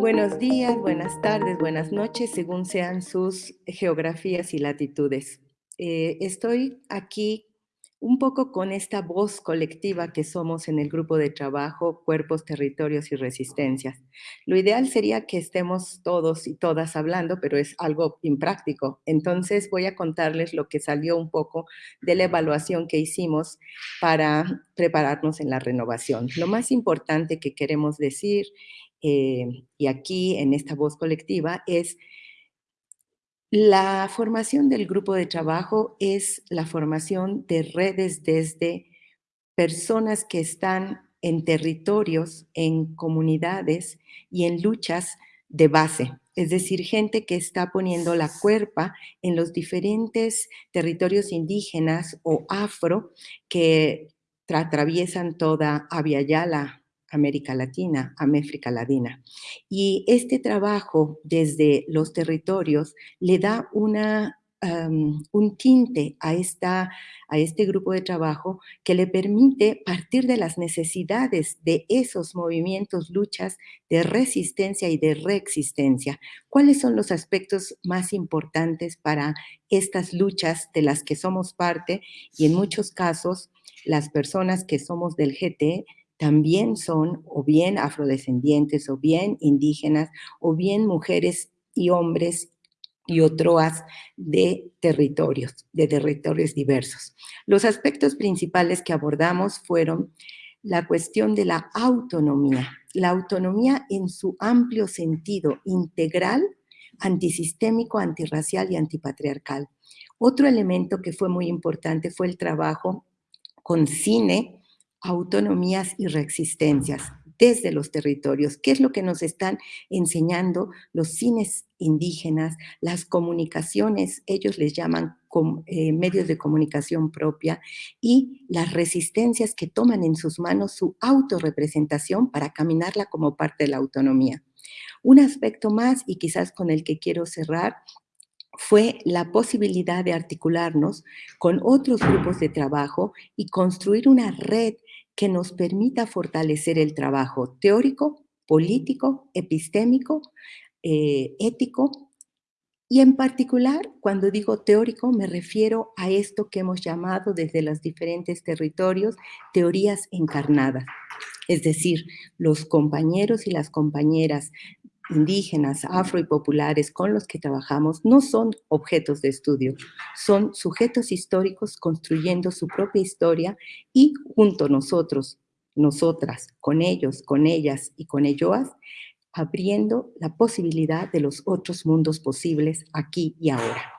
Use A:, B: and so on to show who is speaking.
A: Buenos días, buenas tardes, buenas noches, según sean sus geografías y latitudes. Eh, estoy aquí un poco con esta voz colectiva que somos en el grupo de trabajo Cuerpos, Territorios y Resistencias. Lo ideal sería que estemos todos y todas hablando, pero es algo impráctico. Entonces voy a contarles lo que salió un poco de la evaluación que hicimos para prepararnos en la renovación. Lo más importante que queremos decir, eh, y aquí en esta voz colectiva, es la formación del grupo de trabajo es la formación de redes desde personas que están en territorios, en comunidades y en luchas de base, es decir, gente que está poniendo la cuerpa en los diferentes territorios indígenas o afro que atraviesan toda Yala, América Latina, América Latina. Y este trabajo desde los territorios le da una, un tinte a, esta, a este grupo de trabajo que le permite partir de las necesidades de esos movimientos, luchas de resistencia y de reexistencia. ¿Cuáles son los aspectos más importantes para estas luchas de las que somos parte y en muchos casos las personas que somos del GT también son o bien afrodescendientes, o bien indígenas, o bien mujeres y hombres y otras de territorios, de territorios diversos. Los aspectos principales que abordamos fueron la cuestión de la autonomía, la autonomía en su amplio sentido integral, antisistémico, antirracial y antipatriarcal. Otro elemento que fue muy importante fue el trabajo con cine, autonomías y reexistencias desde los territorios. ¿Qué es lo que nos están enseñando los cines indígenas, las comunicaciones, ellos les llaman eh, medios de comunicación propia, y las resistencias que toman en sus manos su autorrepresentación para caminarla como parte de la autonomía. Un aspecto más, y quizás con el que quiero cerrar, fue la posibilidad de articularnos con otros grupos de trabajo y construir una red que nos permita fortalecer el trabajo teórico, político, epistémico, eh, ético, y en particular, cuando digo teórico, me refiero a esto que hemos llamado desde los diferentes territorios teorías encarnadas. Es decir, los compañeros y las compañeras indígenas, afro y populares con los que trabajamos no son objetos de estudio, son sujetos históricos construyendo su propia historia y junto a nosotros, nosotras, con ellos, con ellas y con elloas, abriendo la posibilidad de los otros mundos posibles aquí y ahora.